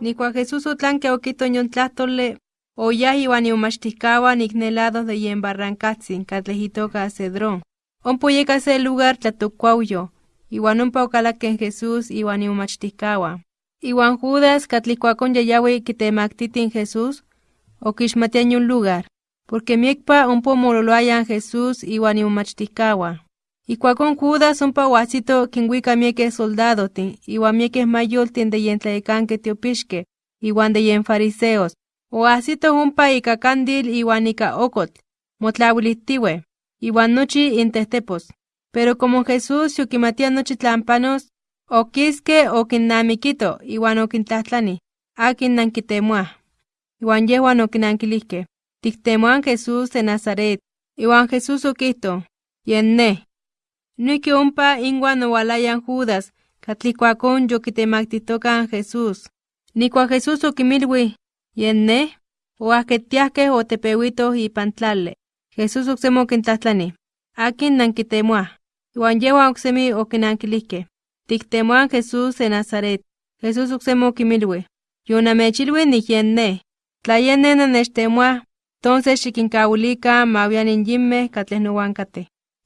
Nicua Jesús otlanque oquito yon tlahtole, oyah iwan iumachticaua nicnelados de yen barrancatzin, catlejitoca cedrón. Ompo yeka se lugar tlatucuauyo, iwan ompa ocalaken Jesús iwan iumachticaua. Iwan Judas catlicuacon yayawi quitemactitin Jesús, oquixmatian un lugar, porque miekpa ompo mololoayan Jesús iwan iumachticaua. Ikuakon Judas ompa oahsito kinwika miekeh soldadotin, iwan miekeh mayoltin de yen tlayekanke tiopixke, iwan de yen fariseos, oahsito ompa ika candil iwan ika okotl, motlawilihtiwe, iwan nochi intehtepos. Pero como Jesús yokimatia nochi tlan panos, okiske okinnamikito iwan okintlahtlani, akin nankitemoah. Iwan yehuan okinankilihkeh, tiktemoan Jesús de Nazaret. Iwan Jesús okihto, yen ne. Noihki ompa inwan owalayan Judas, katlikuakon yokitemaktihtokan Jesús. Nikua Jesús okimilwi, yen ne, oahketiahkeh otepewitoh ipan tlali. Jesús oksemi okintlahtlani, akin nankitemoah. Iwan yehuan oksemi okinankilihkeh, tiktemoan Jesús de Nazaret. Jesús oksemi okimilwi, yonamechilwi ni yen ne. Tla yen ne nannechtemoah, tonces xikinkauilikan mawianin yinmeh katleh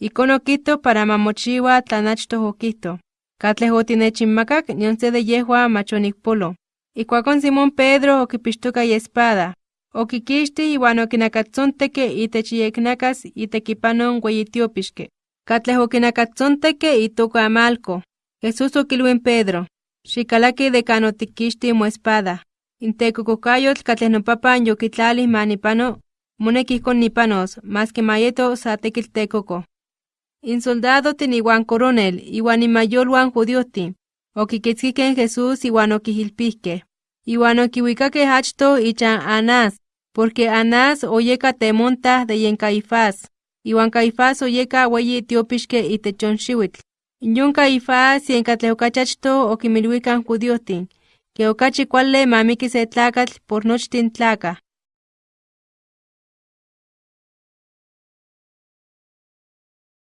okihto para ma mochiwa tlan achtoh okihto. Katleh otinechinmakak nion se de yehuan mach onikpolo. Ijkuakon Simón Pedro okipixtoka iespada, okikixtih iwan okinakatzonteke itech iyeknakas itekipanon weyi tiopixke, katleh okinakatzonteke itoka Malco. Jesús okilwin Pedro, xikalaki de kan otikixtih moespada. Intekokokayotl katleh nopapan yokitlalih manipano, moneki ijkon nipanos, maski mayeto sa tekitl tekoko. Insoldadotin iwan coronel iwan inmayolwan judiotin, okikitzkikeh Jesús iwan okihilpihkeh. Iwan okiwikakeh achtoh ichan Anás, porque Anás oyeka temontah de yen Caifás, iwan Caifás oyeka weyi tiopixke itech yon Caifás yen katleh okachi achtoh okimilwikan judiotin, ke okachi kuali mamiki se por nochtin tlakah.